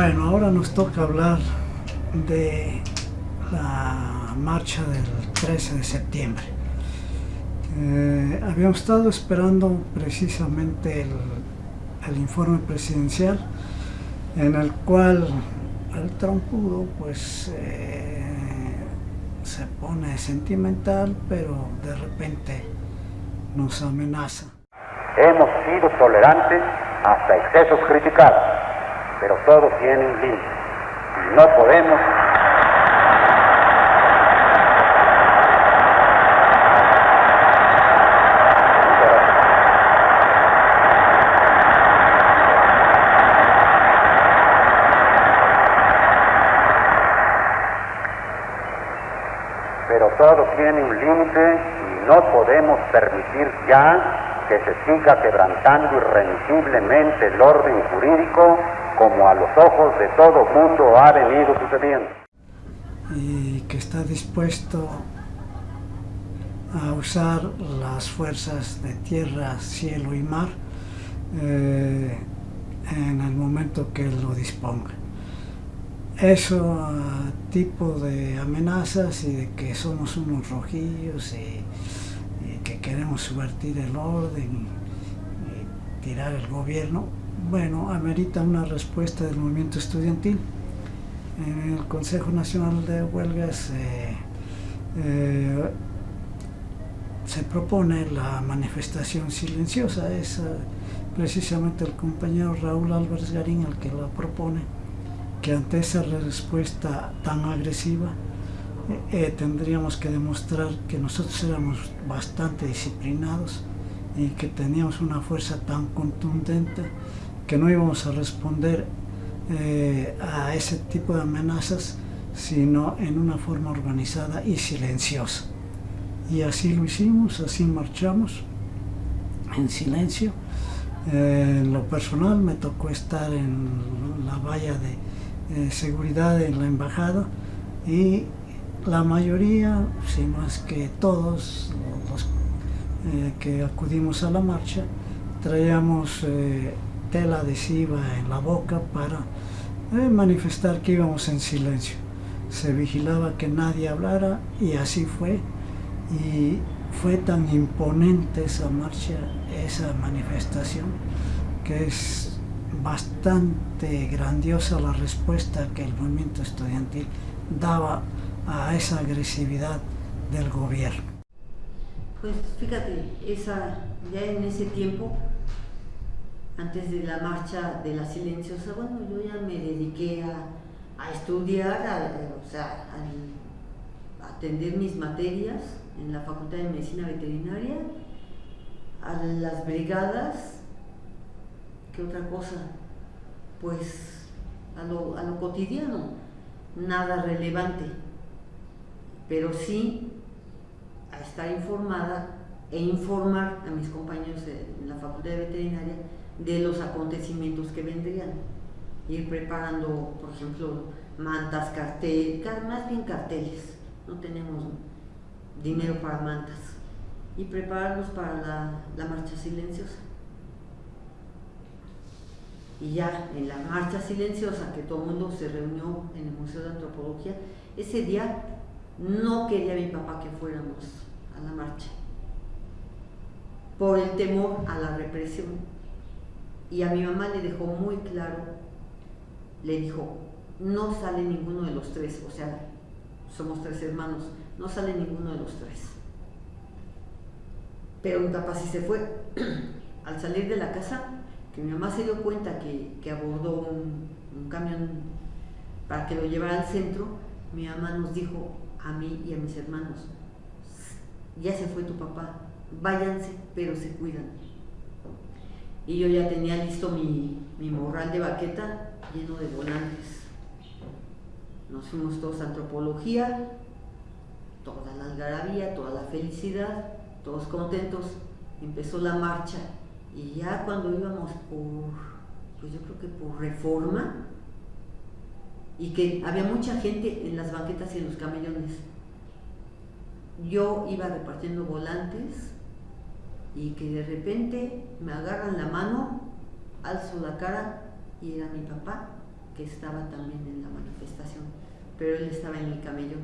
Bueno, ahora nos toca hablar de la marcha del 13 de septiembre. Eh, habíamos estado esperando precisamente el, informe presidencial en el cual el trompudo pues eh, se pone sentimental pero de repente nos amenaza. Hemos sido tolerantes hasta excesos criticados, pero todo tiene un límite y no podemos. Pero todo tiene un límite y no podemos permitir ya que se siga quebrantando irremisiblemente el orden jurídico como a los ojos de todo mundo ha venido sucediendo. Y que está dispuesto a usar las fuerzas de tierra, cielo y mar eh, en el momento que lo disponga eso tipo de amenazas y de que somos unos rojillos y, que queremos subvertir el orden y, tirar el gobierno, bueno, amerita una respuesta del movimiento estudiantil. En el Consejo Nacional de Huelgas eh, eh, se propone la manifestación silenciosa, es precisamente el compañero Raúl Álvarez Garín el que la propone que ante esa respuesta tan agresiva eh, eh, tendríamos que demostrar que nosotros éramos bastante disciplinados y que teníamos una fuerza tan contundente que no íbamos a responder eh, a ese tipo de amenazas sino en una forma organizada y silenciosa. Y así lo hicimos, así marchamos en silencio. en lo personal me tocó estar en la valla de eh, seguridad en la embajada y la mayoría, si es que todos los eh, que acudimos a la marcha, traíamos eh, tela adhesiva en la boca para manifestar que íbamos en silencio. Se vigilaba que nadie hablara y así fue. Y fue tan imponente esa marcha, esa manifestación, que es bastante grandiosa la respuesta que el movimiento estudiantil daba a esa agresividad del gobierno. Pues fíjate, esa, ya en ese tiempo, antes de la marcha de la silenciosa, bueno, yo ya me dediqué a, estudiar, a, o sea, a, a atender mis materias en la Facultad de Medicina Veterinaria, a las brigadas otra cosa? Pues a lo, a lo cotidiano, nada relevante, pero sí a estar informada e informar a mis compañeros en la Facultad de Veterinaria de los acontecimientos que vendrían. Ir preparando, por ejemplo, mantas, carteles, más bien carteles, no tenemos dinero para mantas, y prepararlos para la, la marcha silenciosa. Y ya en la marcha silenciosa que todo el mundo se reunió en el Museo de Antropología, ese día no quería mi papá que fuéramos a la marcha por el temor a la represión. Y a mi mamá le dejó muy claro, le dijo, no sale ninguno de los tres, o sea, somos tres hermanos, no sale ninguno de los tres. Pero mi papá sí se fue. Al salir de la casa, mi mamá se dio cuenta que, abordó un, camión para que lo llevara al centro, mi mamá nos dijo a mí y a mis hermanos, ya se fue tu papá, váyanse, pero se cuidan. Y yo ya tenía listo mi, mi morral de baqueta lleno de volantes. Nos fuimos todos a antropología, toda la algarabía, toda la felicidad, todos contentos. Empezó la marcha y ya cuando íbamos por, pues yo creo que por reforma, y que había mucha gente en las banquetas y en los camellones, yo iba repartiendo volantes y que de repente me agarran la mano, alzo la cara y era mi papá que estaba también en la manifestación, pero él estaba en el camello.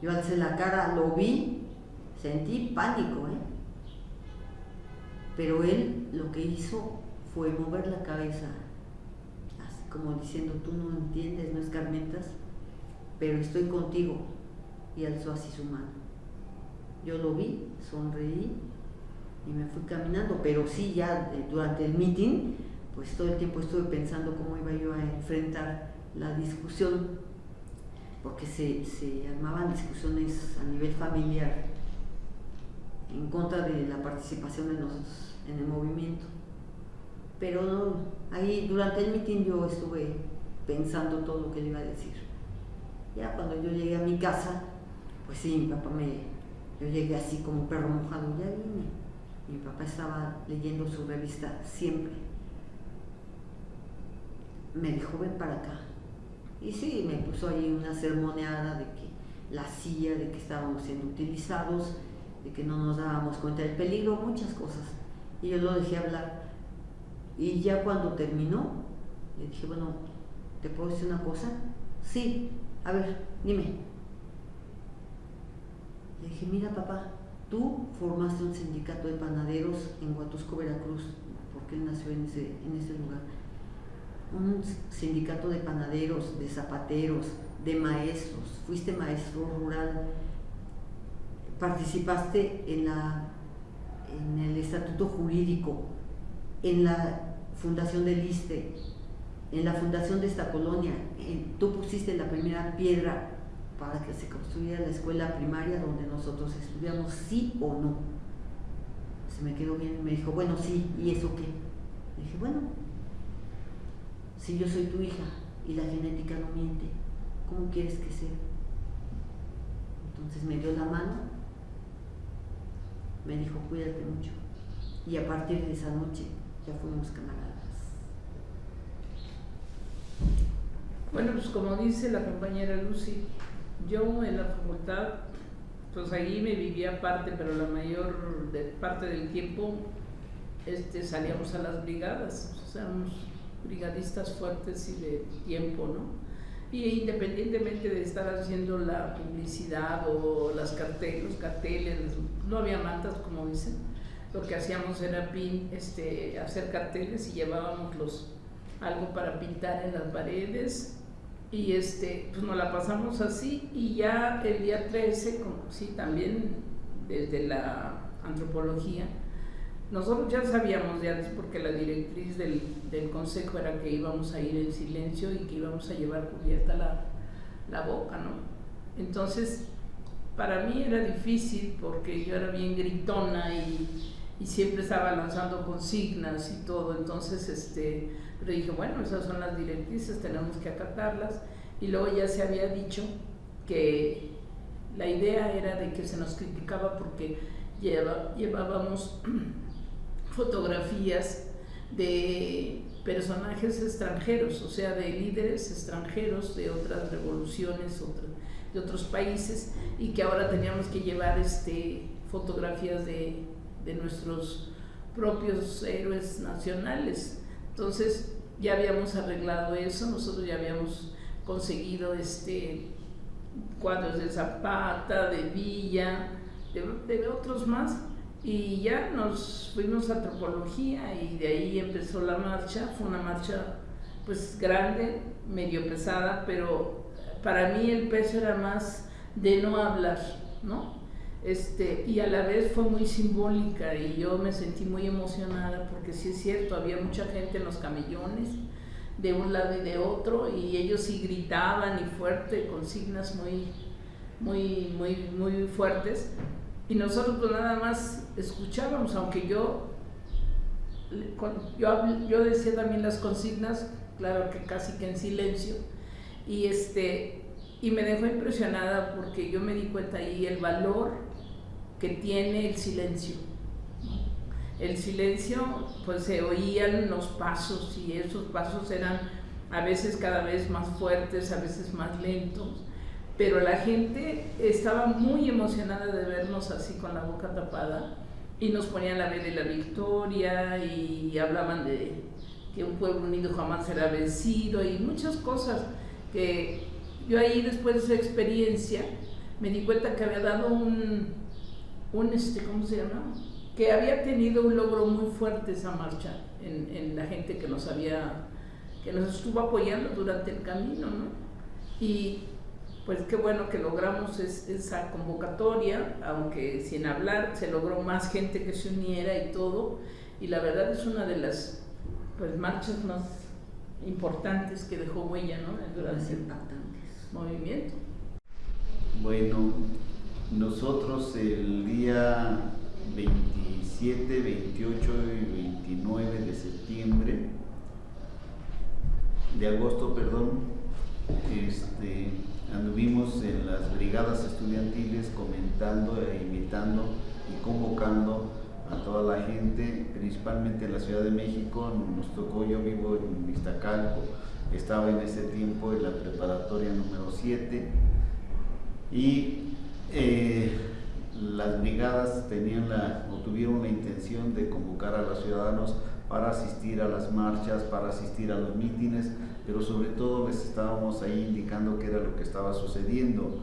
Yo alcé la cara, lo vi, sentí pánico, ¿eh? Pero él lo que hizo fue mover la cabeza, como diciendo, tú no entiendes, no escarmentas, pero estoy contigo. Y alzó así su mano. Yo lo vi, sonreí y me fui caminando, pero sí, ya eh, durante el meeting, pues todo el tiempo estuve pensando cómo iba yo a enfrentar la discusión, porque se, se armaban discusiones a nivel familiar en contra de la participación de nosotros en el movimiento. Pero ahí durante el mitin yo estuve pensando todo lo que le iba a decir. Ya cuando yo llegué a mi casa, pues sí, mi papá me, yo llegué así como perro mojado, ya vine. Mi papá estaba leyendo su revista siempre. Me dijo, ven para acá. Y sí, me puso ahí una sermoneada de que la silla, de que estábamos siendo utilizados, de que no nos dábamos cuenta del peligro, muchas cosas. Y yo lo dejé hablar. Y ya cuando terminó, le dije, bueno, ¿te puedo decir una cosa? Sí, a ver, dime. Le dije, mira papá, tú formaste un sindicato de panaderos en Huatusco, Veracruz, porque él nació en ese, en ese lugar. Un sindicato de panaderos, de zapateros, de maestros. Fuiste maestro rural, participaste en, la, en el estatuto jurídico, en la fundación del ISTE, en la fundación de esta colonia. tú pusiste la primera piedra para que se construyera la escuela primaria donde nosotros estudiamos, sí o no. Se me quedó bien me dijo, bueno, sí, ¿y eso qué? Le dije, bueno, si yo soy tu hija y la genética no miente, ¿cómo quieres que sea? Entonces me dio la mano, me dijo, cuídate mucho. Y a partir de esa noche ya fuimos camaradas. Bueno, pues como dice la compañera Lucy, yo en la facultad, pues ahí me vivía aparte, pero la mayor parte del tiempo este, salíamos a las brigadas, o sea, éramos brigadistas fuertes y de tiempo, ¿no? Y independientemente de estar haciendo la publicidad o las carteles, los carteles, no había mantas como dicen, lo que hacíamos era pin, este, hacer carteles y llevábamos los, algo para pintar en las paredes y este, pues nos la pasamos así y ya el día 13, como, sí, también desde la antropología, nosotros ya sabíamos de antes porque la directriz del, consejo era que íbamos a ir en silencio y que íbamos a llevar cubierta la, la boca, ¿no? Entonces, para mí era difícil porque yo era bien gritona y, y siempre estaba lanzando consignas y todo, entonces, este, pero dije, bueno, esas son las directrices, tenemos que acatarlas. Y luego ya se había dicho que la idea era de que se nos criticaba porque llevábamos fotografías de personajes extranjeros, o sea, de líderes extranjeros de otras revoluciones, de otros países, y que ahora teníamos que llevar este, fotografías de, de nuestros propios héroes nacionales. Entonces ya habíamos arreglado eso, nosotros ya habíamos conseguido este, cuadros de Zapata, de Villa, de, otros más, y ya nos fuimos a antropología y de ahí empezó la marcha, fue una marcha pues grande, medio pesada, pero para mí el peso era más de no hablar, ¿no? Este, y a la vez fue muy simbólica y yo me sentí muy emocionada porque sí es cierto, había mucha gente en los camellones de un lado y de otro y ellos sí gritaban y fuerte, consignas muy, muy, muy, muy fuertes. Y nosotros pues nada más escuchábamos, aunque yo, yo, yo decía también las consignas, claro que casi que en silencio, y, este, y me dejó impresionada porque yo me di cuenta ahí el valor que tiene el silencio. El silencio, pues se oían los pasos y esos pasos eran a veces cada vez más fuertes, a veces más lentos, pero la gente estaba muy emocionada de vernos así con la boca tapada y nos ponían la vez de la victoria y hablaban de, que un pueblo unido jamás será vencido y muchas cosas que yo ahí después de esa experiencia me di cuenta que había dado un, un este, ¿cómo se llama? Que había tenido un logro muy fuerte esa marcha en, en la gente que nos había, que nos estuvo apoyando durante el camino, ¿no? Y pues qué bueno que logramos esa convocatoria, aunque sin hablar se logró más gente que se uniera y todo, y la verdad es una de las pues, marchas más importantes que dejó huella ¿no? durante el movimiento. Bueno, nosotros el día 27, 28 y 29 de septiembre, de agosto, perdón, este, anduvimos en las brigadas estudiantiles comentando e invitando y convocando a toda la gente, principalmente en la Ciudad de México, nos tocó, yo vivo en Iztacalco, estaba en ese tiempo en la preparatoria número 7 y eh, las brigadas tenían la, o tuvieron la intención de convocar a los ciudadanos para asistir a las marchas, para asistir a los mítines, pero sobre todo les estábamos ahí indicando qué era lo que estaba sucediendo,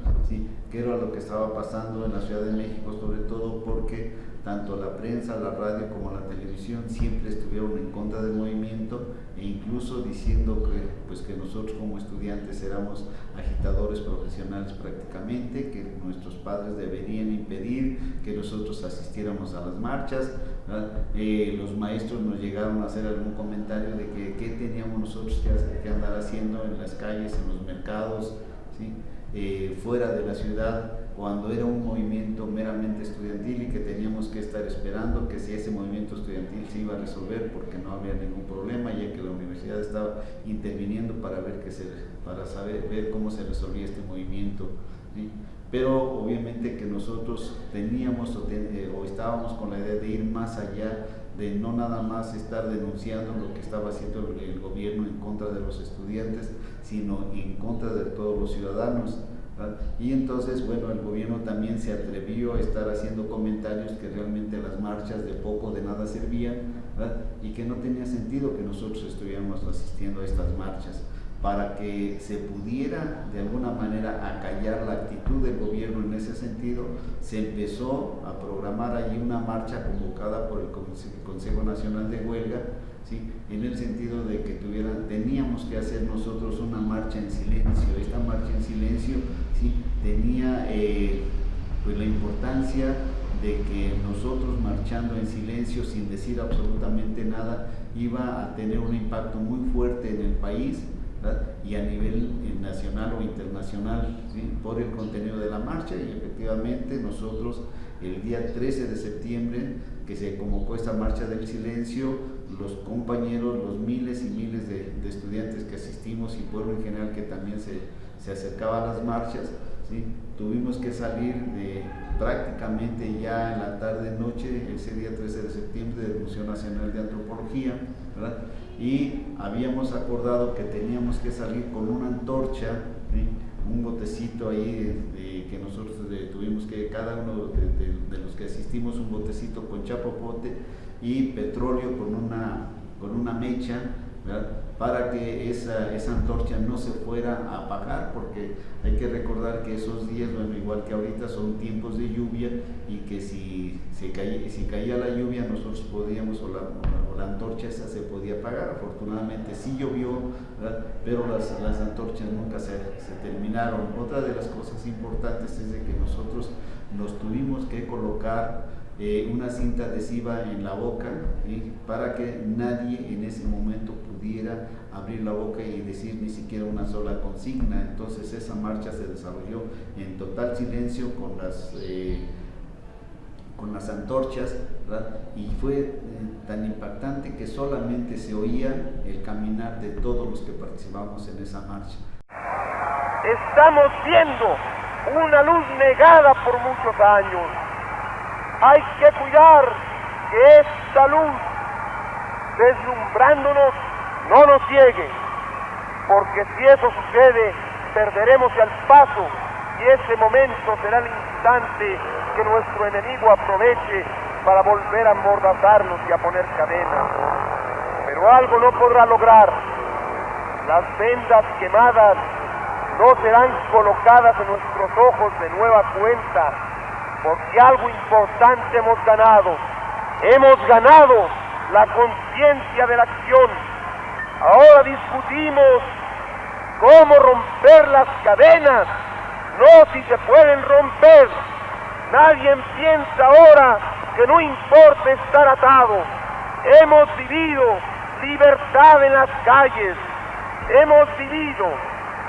qué era lo que estaba pasando en la Ciudad de México, sobre todo porque tanto la prensa, la radio como la televisión siempre estuvieron en contra del movimiento e incluso diciendo que, pues, que nosotros como estudiantes éramos agitadores profesionales prácticamente, que nuestros padres deberían impedir que nosotros asistiéramos a las marchas. Eh, los maestros nos llegaron a hacer algún comentario de que qué teníamos nosotros que, andar haciendo en las calles, en los mercados, eh, fuera de la ciudad cuando era un movimiento meramente estudiantil y que teníamos que estar esperando que si ese movimiento estudiantil se iba a resolver porque no había ningún problema ya que la universidad estaba interviniendo para ver que se, para saber ver cómo se resolvía este movimiento pero obviamente que nosotros teníamos eh, o, estábamos con la idea de ir más allá de no nada más estar denunciando lo que estaba haciendo el gobierno en contra de los estudiantes sino en contra de todos los ciudadanos y entonces, bueno, el gobierno también se atrevió a estar haciendo comentarios que realmente las marchas de poco de nada servían y que no tenía sentido que nosotros estuviéramos asistiendo a estas marchas para que se pudiera de alguna manera acallar la actitud del gobierno en ese sentido, se empezó a programar allí una marcha convocada por el Consejo Nacional de Huelga, ¿sí? en el sentido de que tuvieran, teníamos que hacer nosotros una marcha en silencio. Esta marcha en silencio tenía eh, pues la importancia de que nosotros marchando en silencio sin decir absolutamente nada iba a tener un impacto muy fuerte en el país y a nivel eh, nacional o internacional por el contenido de la marcha y efectivamente nosotros el día 13 de septiembre que se convocó esta marcha del silencio, los compañeros, los miles y miles de, estudiantes que asistimos y pueblo en general que también se, se acercaba a las marchas, ¿sí? tuvimos que salir prácticamente ya en la tarde-noche, ese día 13 de septiembre, del Museo Nacional de Antropología, ¿verdad? y habíamos acordado que teníamos que salir con una antorcha, un botecito ahí que nosotros tuvimos que, cada uno de, los que asistimos, un botecito con chapopote y petróleo con una, con una mecha, para que esa, esa, antorcha no se fuera a apagar, porque hay que recordar que esos días, bueno, igual que ahorita, son tiempos de lluvia y que si, si, caía, si caía la lluvia nosotros podíamos, o la, o la, antorcha esa se podía apagar. Afortunadamente sí llovió, pero las, las antorchas nunca se, se terminaron. Otra de las cosas importantes es de que nosotros nos tuvimos que colocar eh, una cinta adhesiva en la boca para que nadie en ese momento pudiera abrir la boca y decir ni siquiera una sola consigna. Entonces esa marcha se desarrolló en total silencio con las, eh, con las antorchas y fue eh, tan impactante que solamente se oía el caminar de todos los que participamos en esa marcha. Estamos viendo una luz negada por muchos años hay que cuidar que esta luz, deslumbrándonos, no nos ciegue, porque si eso sucede, perderemos el paso y ese momento será el instante que nuestro enemigo aproveche para volver a amordazarnos y a poner cadenas. pero algo no podrá lograr. Las vendas quemadas no serán colocadas en nuestros ojos de nueva cuenta, porque algo importante hemos ganado. Hemos ganado la conciencia de la acción. Ahora discutimos cómo romper las cadenas, no si se pueden romper. Nadie piensa ahora que no importa estar atado. Hemos vivido libertad en las calles. Hemos vivido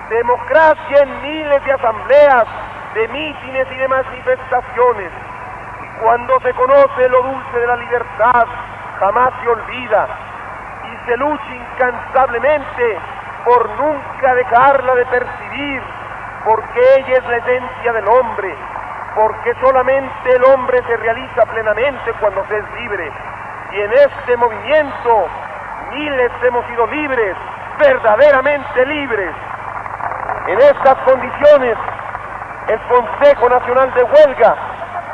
democracia en miles de asambleas, de mítines y de manifestaciones. Y cuando se conoce lo dulce de la libertad, jamás se olvida se lucha incansablemente por nunca dejarla de percibir, porque ella es la esencia del hombre, porque solamente el hombre se realiza plenamente cuando se es libre. Y en este movimiento miles hemos sido libres, verdaderamente libres. En estas condiciones, el Consejo Nacional de Huelga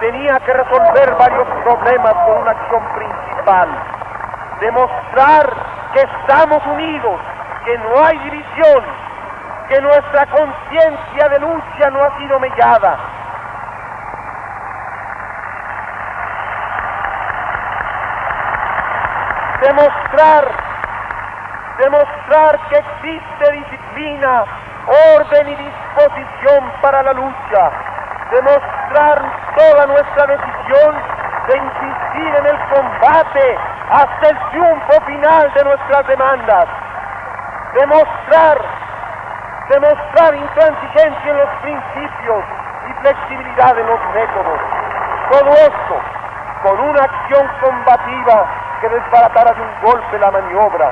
tenía que resolver varios problemas con una acción principal. Demostrar que estamos unidos, que no hay división, que nuestra conciencia de lucha no ha sido mellada. Demostrar, demostrar que existe disciplina, orden y disposición para la lucha, demostrar toda nuestra decisión de insistir en el combate hasta el triunfo final de nuestras demandas, demostrar, demostrar intransigencia en los principios y flexibilidad en los métodos. Todo esto con una acción combativa que desbaratara de un golpe la maniobra.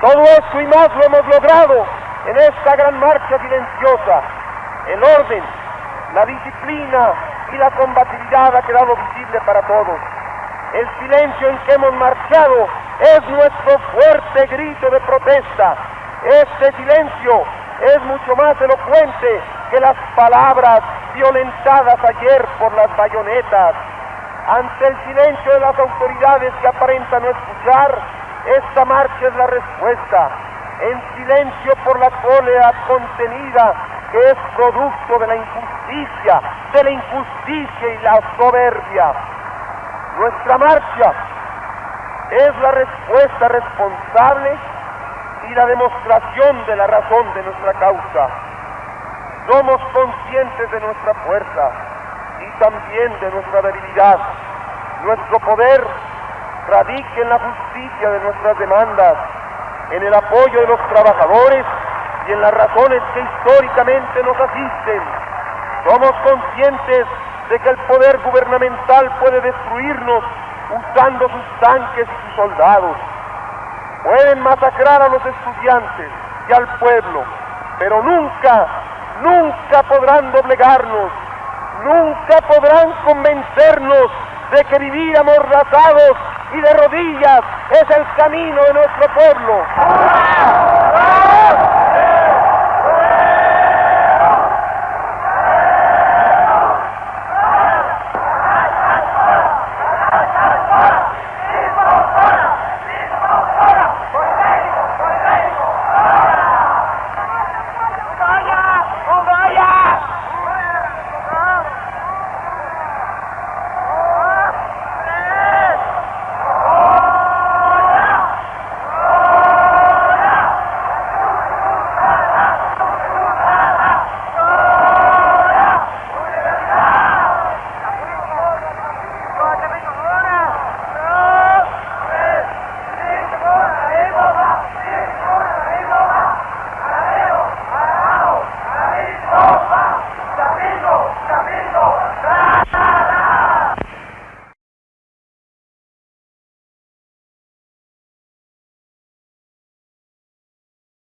Todo esto y más lo hemos logrado en esta gran marcha silenciosa. El orden, la disciplina y la combatividad ha quedado visible para todos. El silencio en que hemos marchado es nuestro fuerte grito de protesta. Este silencio es mucho más elocuente que las palabras violentadas ayer por las bayonetas. Ante el silencio de las autoridades que aparentan no escuchar, esta marcha es la respuesta. En silencio por la cólera contenida que es producto de la injusticia, de la injusticia y la soberbia. Nuestra marcha es la respuesta responsable y la demostración de la razón de nuestra causa. Somos conscientes de nuestra fuerza y también de nuestra debilidad. Nuestro poder radica en la justicia de nuestras demandas, en el apoyo de los trabajadores y en las razones que históricamente nos asisten. Somos conscientes de que el poder gubernamental puede destruirnos usando sus tanques y sus soldados. Pueden masacrar a los estudiantes y al pueblo, pero nunca, nunca podrán doblegarnos, nunca podrán convencernos de que vivir amordazados y de rodillas es el camino de nuestro pueblo.